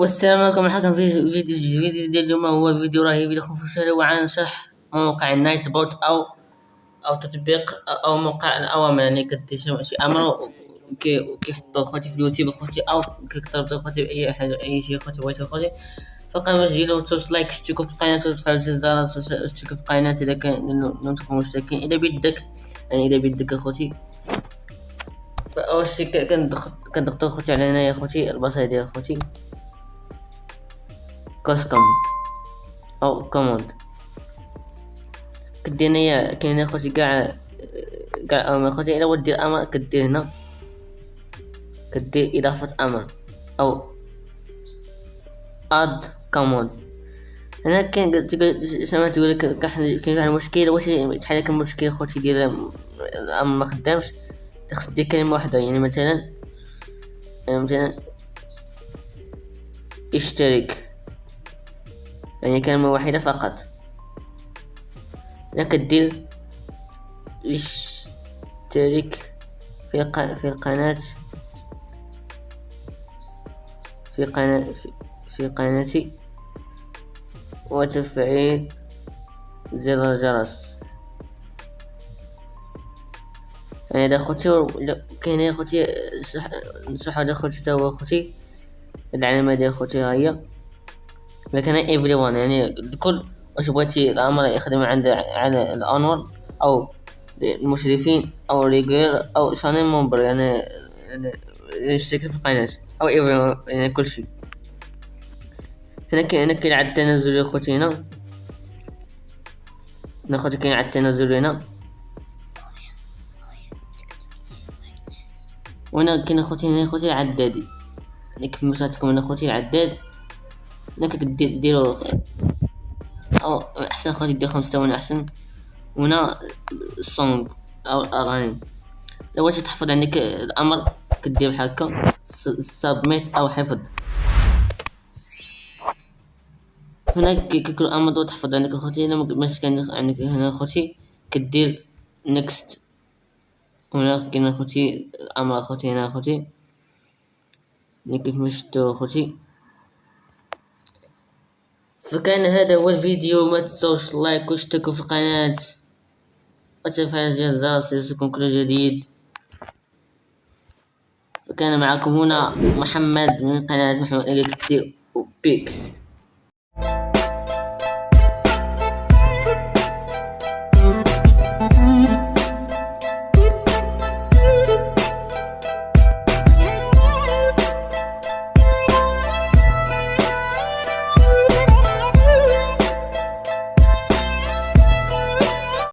والسلام عليكم. حكم في فيديو جديد اليوم. هو فيديو رهيب لكم في الشارع عن شرح موقع ال Nightbot أو أو تطبيق أو موقع الأوامر. يعني كتشوف شي أمر كيحطو خوتي في اليوتيوب خوتي أو كيكتب خوتي بأي حاجة أي شي خوتي بغيتو خوتي فقط ديرو توش like اشتركوا في القناة وتفعلوا الجرس اشتركوا في القناة. إذا كان لم تكونوا مشتركين إذا بدك يعني إذا بدك أخوتي. فأول شي كنضغطو خوتي على هنايا خوتي البصرة ديال خوتي custom أو command كدير هنايا كاين أخوتي كاع كاع أمر أخوتي الا بغيت دير أمر كدير هنا. كدير إضافة أمر أو add command هنا كاين سما تقول لك كاين واحد المشكل واش تحل لك المشكل أخوتي ديال الامر ما خدامش؟ خصك دير كلمة واحدة. يعني مثلا يعني مثلا اشترك. يعني كلمة واحدة فقط. لك دير اشترك في في القناة في قناة في قناتي وتفعيل زر الجرس. يعني هذا خوتي كاين خوتي نصح هذا خوتي تا هو خوتي العلامة ديال خوتي ها هي. لكن everyone يعني الكل واش بغيتي الأمر يخدم عند على ال owner أو المشرفين أو regular أو channel member يعني يعني يشترك في القناة أو everyone يعني كل شيء. هنا كاين هنا كاين عاد التنازل يا خوتي هنا. ناخذ كاين عاد التنازل هنا. وهنا كاين اخوتي هنا اخوتي عدادي. كيف ما لكم هنا اخوتي العداد هناك ديرو أو أحسن خوتي دير خمسة ثواني أحسن. هنا الصونغ أو الاغاني لو بغيتي تحفظ عندك الأمر كدير بحال هكا. submit أو حفظ. هنا كيكون الامر تحفظ عندك اخوتي الا ماشي كان عندك هنا اخوتي كدير next هنا كاين اخوتي الأمر اخوتي هنا اخوتي كيف ما شفتو اخوتي فكان هذا هو الفيديو. ما تنسوش like واشتركوا في القناة. وتفعيل الجرس ليصلكم كل جديد. فكان معكم هنا محمد من قناة محمد إليكتي وبيكس